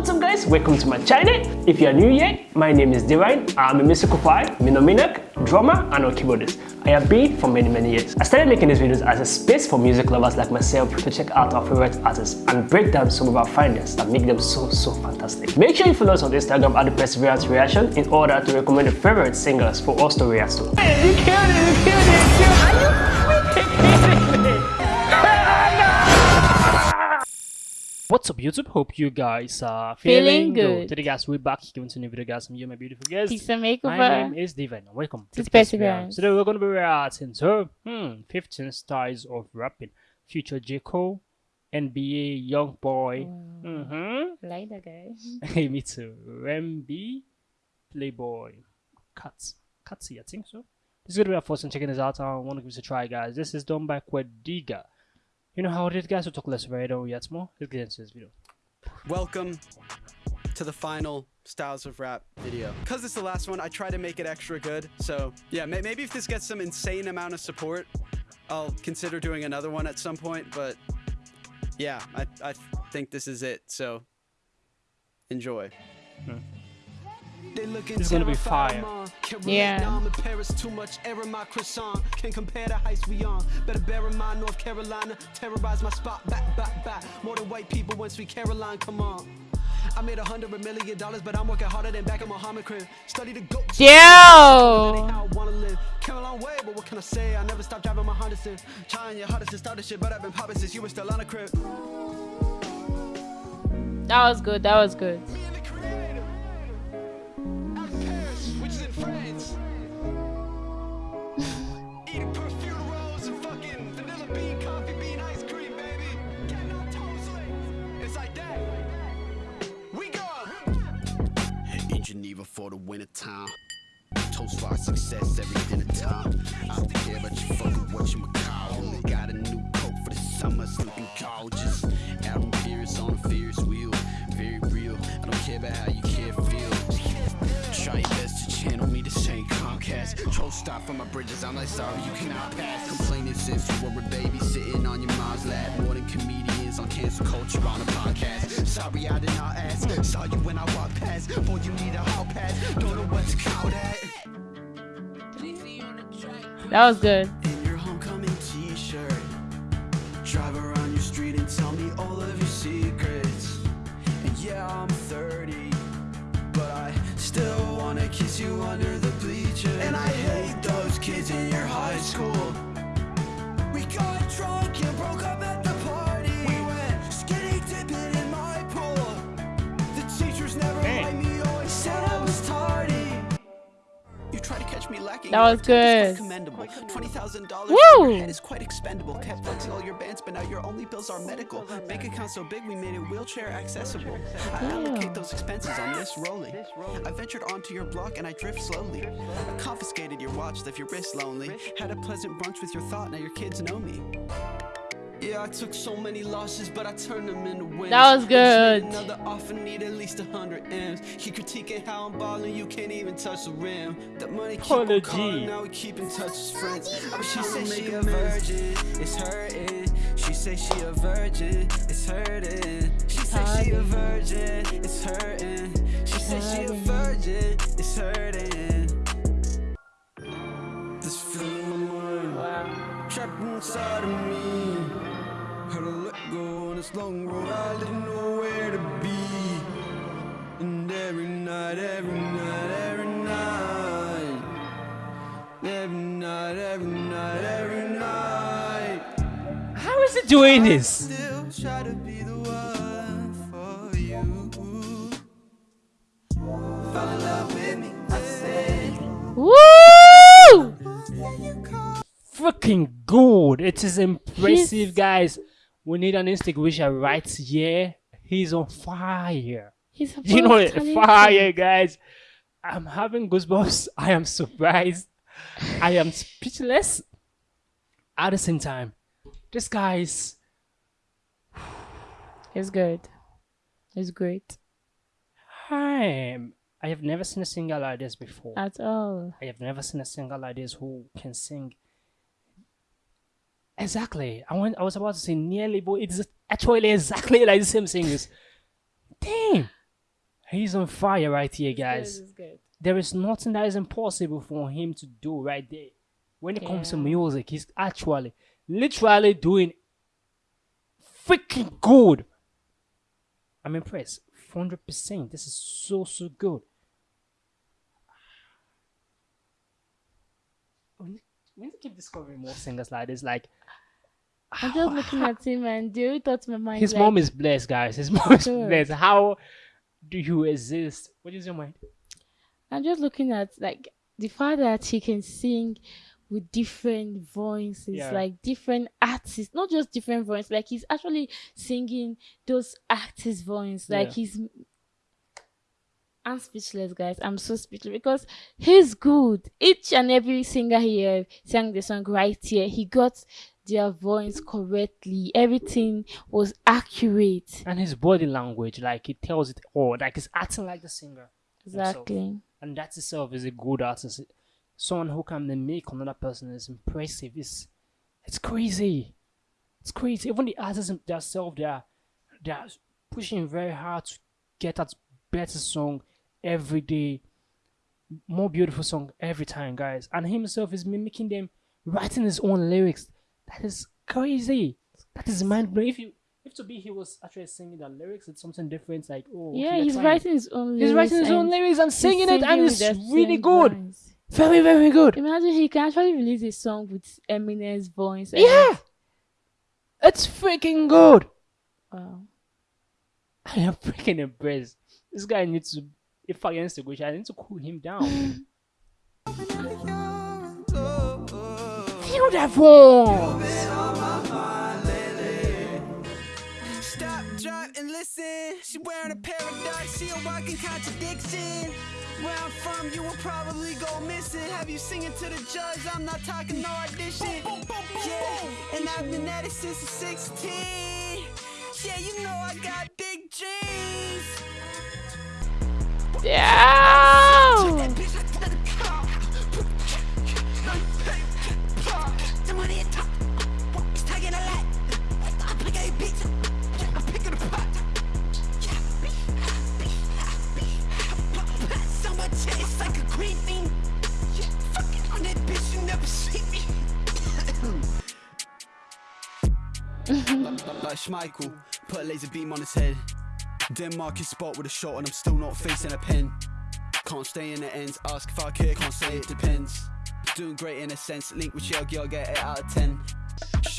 What's up guys, welcome to my channel. If you are new here, my name is Divine. I'm a musical fire, minominak, drummer and a keyboardist. I have been for many many years. I started making these videos as a space for music lovers like myself to check out our favorite artists and break down some of our findings that make them so so fantastic. Make sure you follow us on Instagram at the Perseverance Reaction in order to recommend your favorite singers for us to react to. Hey, you killed it, you killed it, you killed it. What's up YouTube? Hope you guys are feeling, Feeling good. Today guys, we're back giving to a new video guys. I'm you, my beautiful guest. Pizza My makeover. name is Divine. Welcome To the Perseverance. Today we're going to be reacting to hmm, 15 styles of rapping. Future J. Cole, NBA Young Boy. Wow. Mm-hmm. Like that guy. Hey, me too. Remby, Playboy, Cuts. Cutsy, I think so. This is going to be our first time checking this out. I want to give this a try, guys. This is done by Quadeca. You know how it is, guys? We'll talk less about it. Oh, Don't yet more. Let's get into this video. Welcome to the final Styles of Rap video. Because it's the last one, I try to make it extra good. So, yeah, may- maybe if this gets some insane amount of support, I'll consider doing another one at some point. But yeah, I, I think this is it. So, enjoy. This is gonna be fire. Yeah. I'm in Paris too much error my croissant. Can compare the heights we on. Better bear in mind North Carolina. Terrorize my spot. Back, back, back. More than white people when sweet Caroline. Come on. I made a hundred million dollars, but I'm working harder than back in Muhammad crib. Study the goat. Yo! How I wanna live. Came a long way, but what can I say? I never stopped driving my Honda since. Trying your hardest to start this shit, but I've been popping since you were still on the crib. That was good. That was good. Time. Toast for our success every dinner time. I don't care about you fucking what you call. Only got a new coat for the summer, it's looking gorgeous. Adam Pierce on a Ferris wheel, very real. I don't care about how you care feel. Try your best to channel me, this ain't Comcast. Troll stop from my bridges, I'm like sorry you cannot pass. Complaining since you were a baby sitting on your mom's lap. More than comedians on cancel culture on a podcast. Sorry I did not ask. Saw you when I walked past. Boy, you need a hall pass. Don't that. Was good. That was good. Commendable. Twenty thousand dollars. Woo! Head is quite expendable. Kept flexing all your bands, but now your only bills are medical. Bank account so big we made it wheelchair accessible. I allocate those expenses on this rolling. I ventured onto your block and I drift slowly. I confiscated your watch, left your wrist lonely. Had a pleasant brunch with your thought, now your kids know me. Yeah, I took so many losses, but I turned them into wins. That was good. made Another offer need at least a hundred M's. He critiquing how I'm balling, you can't even touch the rim. That money keep on calling, now we keep in touch as friends. Oh, she say she a virgin, it's hurting. She say she a virgin, it's hurting. She say she a virgin, it's hurting. She say she a virgin, it's hurting. This feeling in my Wow. trapped inside of me. This long road, I didn't know where to be. And every night, every night, every night, every night, every night, every night, How is it doing this? still try to be the one for you. Fall in love with me, I said. Woo! freaking good. It is impressive, He's- guys. We need an extinguisher right here. He's on fire. He's a You know talented. fire, guys. I'm having goosebumps. I am surprised. I am speechless. At the same time, this guy is It's good. It's great. I'm. I have never seen a singer like this before. At all. I have never seen a singer like this who can sing. Exactly. I went. I was about to say nearly, but it's actually exactly like the same singers. Damn. He's on fire right here, Good, guys. it's good. There is nothing that is impossible for him to do right there. When it comes to music, he's actually, literally doing freaking good. I'm impressed. 100%. This is so, so good. We need to keep discovering more singers like this. Like, I'm just looking at him and the only thought in my mind his like, mom is blessed, guys. His mom is Sure. blessed. How do you exist? What is your mind? I'm just looking at like the fact that he can sing with different voices, Yeah. like different artists, not just different voices, like he's actually singing those artists' voices. Like Yeah. he's I'm speechless, guys. I'm so speechless because he's good. Each and every singer here sang the song right here. He got their voice correctly. Everything was accurate. And his body language, like, he tells it all. Like, he's acting like the singer. himself. Exactly. and that itself is a good artist. Someone who can make another person is impressive. It's it's crazy. It's crazy. Even the artists themselves, they are they are pushing very hard to get that better song every day, more beautiful song every time, guys. And himself is mimicking them, writing his own lyrics. That is crazy. That is mind blowing. If you if to be he was actually singing the lyrics, it's something different. Like oh, Yeah, he's trying. writing his own lyrics. He's writing his own and lyrics and he's singing it, and it's really good. voice. Very, very good. Imagine he can actually release a song with Eminem's voice. and- Yeah, it's freaking good. Wow. I am freaking impressed. This guy needs to. If I gets to go, I need to cool him down. Feel that voice. Stop, drop, and listen. She wearing a paradox, she a walking contradiction. Where I'm from, you will probably go missing. Have you singing to the judge? I'm not talking no audition. Yeah, and I've been at it since I'm 16. Yeah, you know I got big dreams. Yeah. Yeah, fucking on that bitch, you never see me. like Schmeichel, put a laser beam on his head. Denmark is spot with a shot and I'm still not facing a pen. Can't stay in the ends, ask if I care, can't say it depends. Doing great in a sense, link with your girl, get it out of 10.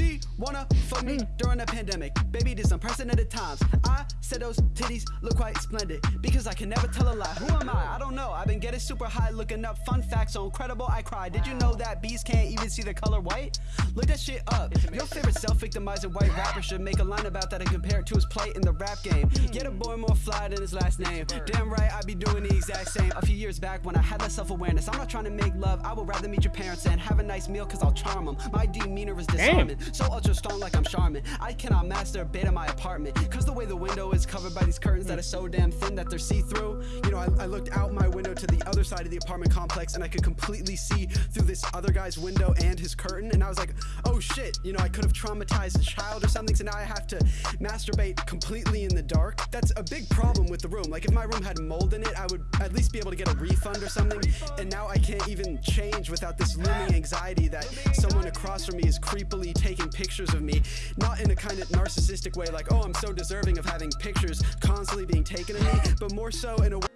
She wanna fuck me during the pandemic. Baby, this unprecedented times. I said those titties look quite splendid because I can never tell a lie. Who am I? I don't know. I've been getting super high looking up fun facts so incredible I cry. Did you know that bees can't even see the color white? Look that shit up. Your favorite self-victimizing white rapper should make a line about that and compare it to his plight in the rap game. Get a boy more fly than his last name. Damn right, I'd be doing the exact same. A few years back when I had that self-awareness, I'm not trying to make love. I would rather meet your parents and have a nice meal cause I'll charm them. My demeanor is disarming. So ultra strong like I'm Charmin. I cannot master a bit in my apartment. Cause the way the window is covered by these curtains that are so damn thin that they're see-through. You know, I, I looked out my window to the other side of the apartment complex and I could completely see through this other guy's window and his curtain. And I was like, oh shit, you know, I could have traumatized a child or something. So now I have to masturbate completely in the dark. That's a big problem with the room. Like if my room had mold in it, I would at least be able to get a refund or something. And now I can't even change without this looming anxiety that someone across from me is creepily taking pictures of me. Not in a kind of narcissistic way, like, oh, I'm so deserving of having pictures constantly being taken of me, but more so in a way.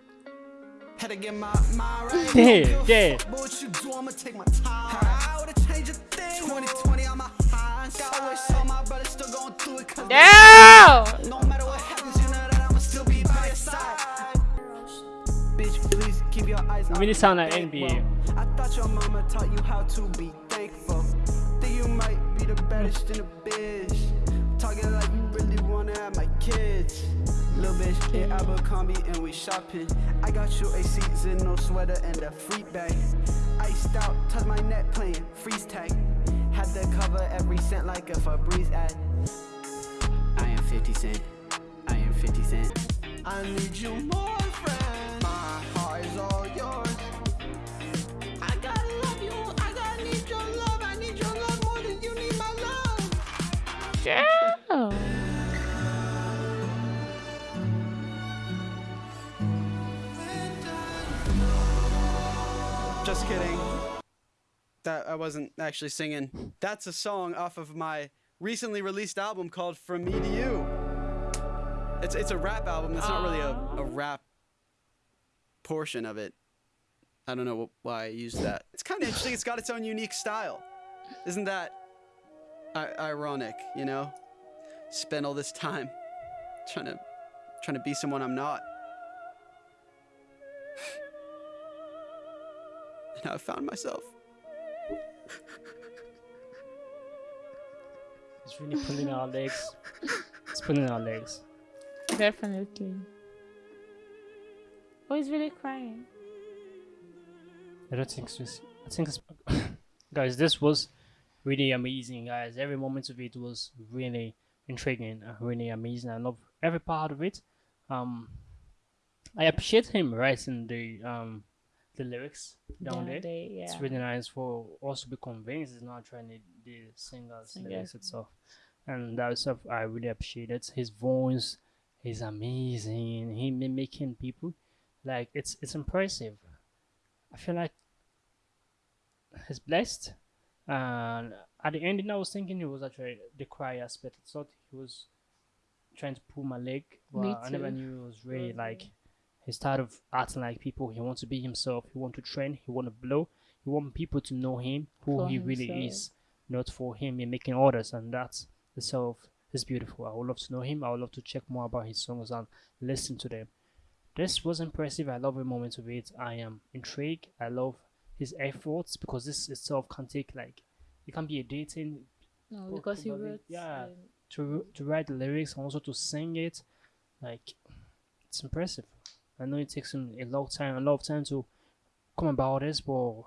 Had to get my mind right. Yeah, Don't give a yeah. What you do, I'ma take my time. I would've changed a thing. 2020, I'm a high. Got wish all my brothers still going through it. Cause no matter what happens, you know that I'ma still be by your side. Bitch, please keep your eyes on sound like NBA. well. I thought your mama taught you how to be baddest in the biz. Talking like you really wanna have my kids. Little bitch, hit Abercrombie and we shopping. I got you a seasonal sweater and a free bag. Iced out, touch my neck playing freeze tag. Had to cover every cent like a Febreze ad. I am 50 Cent. I am 50 Cent. I need you more, Just kidding. That I wasn't actually singing. That's a song off of my recently released album called From Me to You. It's it's a rap album. It's not really a, a rap portion of it. I don't know why I used that. It's kind of interesting. It's got its own unique style. Isn't that I- ironic? You know, spend all this time trying to trying to be someone I'm not. and now I found myself. It's really pulling our legs. It's pulling our legs. Definitely. Oh, he's really crying. I don't think so. I think it's guys. This was really amazing, guys. Every moment of it was really intriguing, and really amazing. I love every part of it. Um, I appreciate him writing the um the lyrics down Down there. there, yeah. It's really nice for us to be convinced. It's not trying to the singer's Singer. lyrics itself, and that stuff I really appreciate it. His voice is amazing. He mimicking people, like it's it's impressive. I feel like he's blessed. And at the ending, I was thinking it was actually the cry aspect. I thought he was trying to pull my leg, but I never knew it was really like he's tired of acting like people. He wants to be himself. He want to train. He want to blow. He want people to know him who For he really is, not for him in making orders. And that's itself is beautiful. I would love to know him. I would love to check more about his songs and listen to them. This was impressive. I love every moment of it. I am intrigued. I love his efforts because this itself can take like it can be a dating No, because he wrote. yeah. um, to to write the lyrics and also to sing it. Like it's impressive. I know it takes him a long time, a lot of time to come about this, but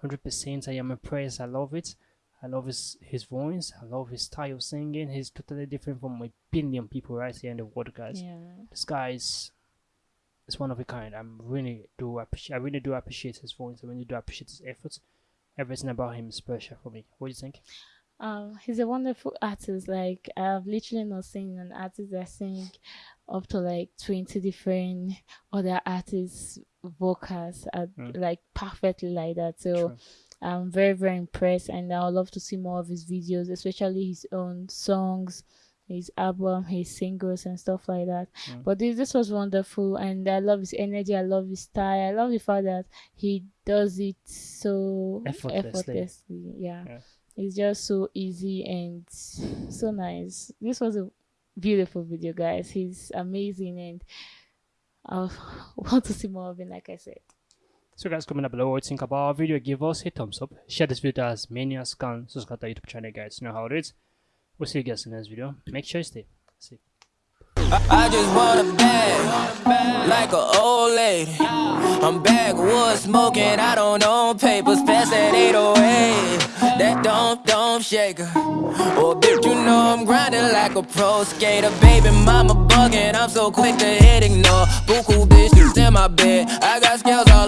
hundred percent I am impressed. I love it. I love his his voice. I love his style of singing. He's totally different from a billion people right here in the world, guys. yeah. This guy is is one of a kind. I'm really do appreciate. I really do appreciate his voice. I really do appreciate his efforts. Everything about him is special for me. What do you think? Um, he's a wonderful artist. Like I've literally not seen an artist that sing up to like twenty different other artists' vocals at, Mm. like perfectly like that. So True. I'm very very impressed, and I would love to see more of his videos, especially his own songs, his album, his singles, and stuff like that. Mm. But this this was wonderful, and I love his energy. I love his style. I love the fact that he does it so Effortlessly. effortlessly. Yeah. Yeah. It's just so easy and so nice. This was a beautiful video, guys. He's amazing, and I want to see more of him. Like I said. So guys, comment down below what you think about our video. Give us a thumbs up. Share this video as many as can. Subscribe to our YouTube channel, guys. You know how it is. We'll see you guys in the next video. Make sure you stay. See. I just want a bag, like a old lady. I'm backwoods smoking, I don't own papers, pass that 808. That don't, don't shake her. Oh, bitch, you know I'm grinding like a pro skater. Baby mama bugging, I'm so quick to hit ignore. Buku bitches in my bed, I got scales all